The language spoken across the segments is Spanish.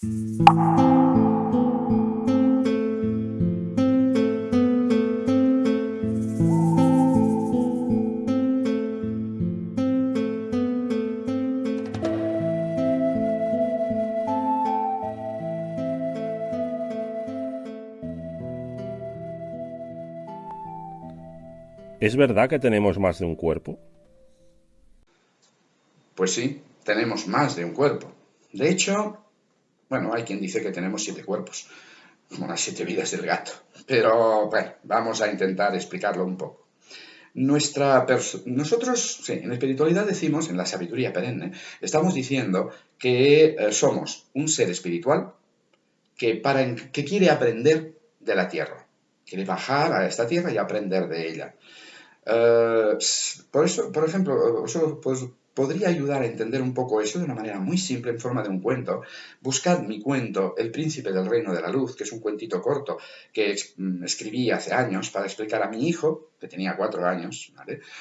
¿Es verdad que tenemos más de un cuerpo? Pues sí, tenemos más de un cuerpo. De hecho, bueno, hay quien dice que tenemos siete cuerpos, como las siete vidas del gato. Pero bueno, vamos a intentar explicarlo un poco. Nuestra nosotros, sí, en espiritualidad decimos, en la sabiduría perenne, estamos diciendo que eh, somos un ser espiritual que, para, que quiere aprender de la tierra, quiere bajar a esta tierra y aprender de ella. Eh, por eso, por ejemplo, pues, podría ayudar a entender un poco eso de una manera muy simple en forma de un cuento. Buscad mi cuento El príncipe del reino de la luz, que es un cuentito corto que mm, escribí hace años para explicar a mi hijo, que tenía cuatro años,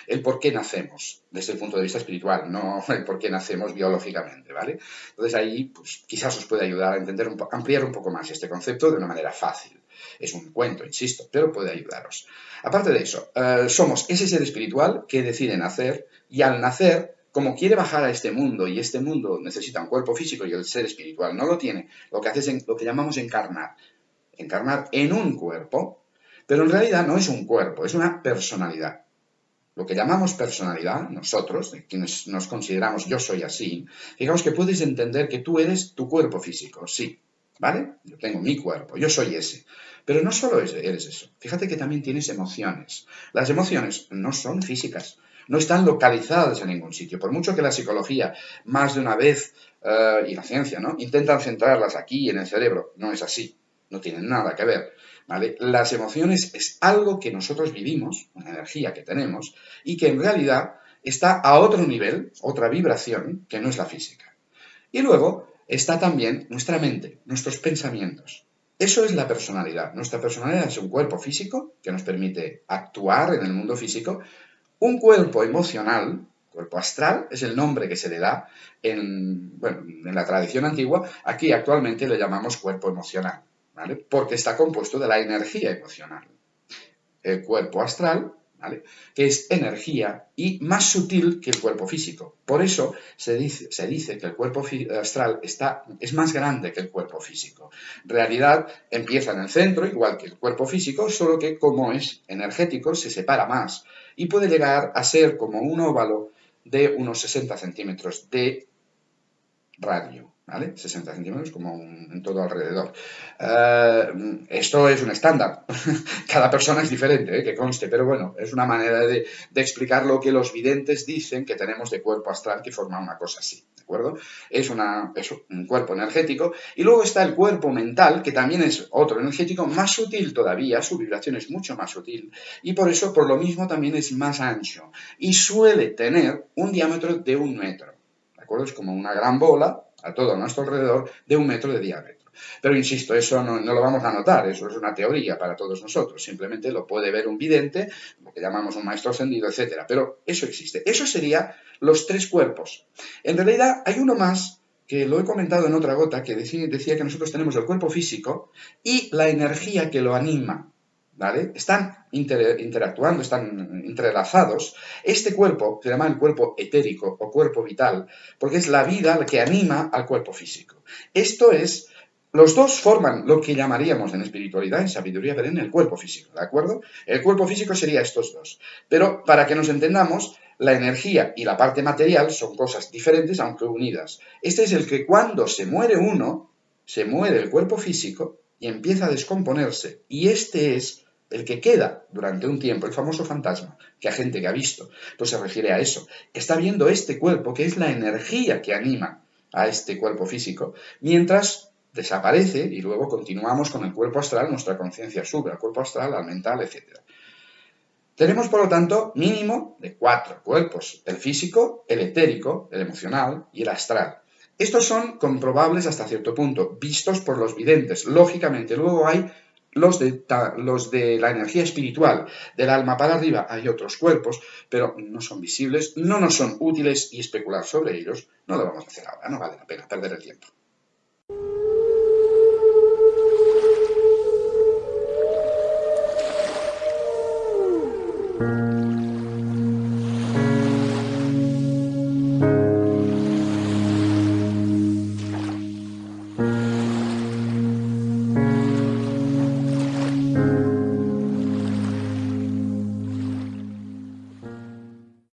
el por qué nacemos desde el punto de vista espiritual, no el por qué nacemos biológicamente. ¿vale? Entonces ahí pues, quizás os puede ayudar a entender un ampliar un poco más este concepto de una manera fácil. Es un cuento, insisto, pero puede ayudaros. Aparte de eso, eh, somos ese ser espiritual que decide nacer y al nacer, como quiere bajar a este mundo y este mundo necesita un cuerpo físico y el ser espiritual no lo tiene, lo que hace es lo que llamamos encarnar. Encarnar en un cuerpo, pero en realidad no es un cuerpo, es una personalidad. Lo que llamamos personalidad, nosotros, quienes nos consideramos yo soy así, digamos que puedes entender que tú eres tu cuerpo físico, sí, ¿vale? Yo tengo mi cuerpo, yo soy ese. Pero no solo eres eso, fíjate que también tienes emociones. Las emociones no son físicas, no están localizadas en ningún sitio. Por mucho que la psicología, más de una vez, eh, y la ciencia, ¿no? Intentan centrarlas aquí en el cerebro, no es así, no tienen nada que ver. Las emociones es algo que nosotros vivimos, una energía que tenemos, y que en realidad está a otro nivel, otra vibración, que no es la física. Y luego está también nuestra mente, nuestros pensamientos. Eso es la personalidad. Nuestra personalidad es un cuerpo físico que nos permite actuar en el mundo físico, un cuerpo emocional, cuerpo astral, es el nombre que se le da en, en la tradición antigua, aquí actualmente le llamamos cuerpo emocional, ¿vale? Porque está compuesto de la energía emocional. El cuerpo astral que es energía y más sutil que el cuerpo físico. Por eso se dice, que el cuerpo astral está, es más grande que el cuerpo físico. En realidad empieza en el centro, igual que el cuerpo físico, solo que como es energético se separa más y puede llegar a ser como un óvalo de unos 60 centímetros de radio. ¿Vale? 60 centímetros como en todo alrededor. Eh, esto es un estándar. Cada persona es diferente, ¿eh? que conste, pero bueno, es una manera de, explicar lo que los videntes dicen que tenemos de cuerpo astral que forma una cosa así, ¿de acuerdo? Es, es un cuerpo energético y luego está el cuerpo mental, que también es otro energético más sutil todavía, su vibración es mucho más sutil y por eso, por lo mismo, también es más ancho y suele tener un diámetro de un metro. ¿De acuerdo? Es como una gran bola a todo nuestro alrededor de un metro de diámetro. Pero insisto, eso no, lo vamos a notar, eso es una teoría para todos nosotros, simplemente lo puede ver un vidente, lo que llamamos un maestro ascendido, etc. Pero eso existe. Eso sería los tres cuerpos. En realidad hay uno más que lo he comentado en otra gota, que decía que nosotros tenemos el cuerpo físico y la energía que lo anima. Están interactuando, están entrelazados. Este cuerpo se llama el cuerpo etérico o cuerpo vital, porque es la vida la que anima al cuerpo físico. Esto es, los dos forman lo que llamaríamos en espiritualidad, en sabiduría en el cuerpo físico, ¿de acuerdo? El cuerpo físico sería estos dos. Pero para que nos entendamos, la energía y la parte material son cosas diferentes, aunque unidas. Este es el que cuando se muere uno, se muere el cuerpo físico y empieza a descomponerse. Y este es el que queda durante un tiempo, el famoso fantasma, que a gente que ha visto, pues se refiere a eso. Está viendo este cuerpo, que es la energía que anima a este cuerpo físico, mientras desaparece y luego continuamos con el cuerpo astral, nuestra conciencia sube al cuerpo astral, al mental, etc. Tenemos, por lo tanto, mínimo de cuatro cuerpos, el físico, el etérico, el emocional y el astral. Estos son comprobables hasta cierto punto, vistos por los videntes. Lógicamente, luego hay los de, los de la energía espiritual, del alma para arriba, hay otros cuerpos, pero no son visibles, no nos son útiles y especular sobre ellos no lo vamos a hacer ahora, no vale la pena perder el tiempo.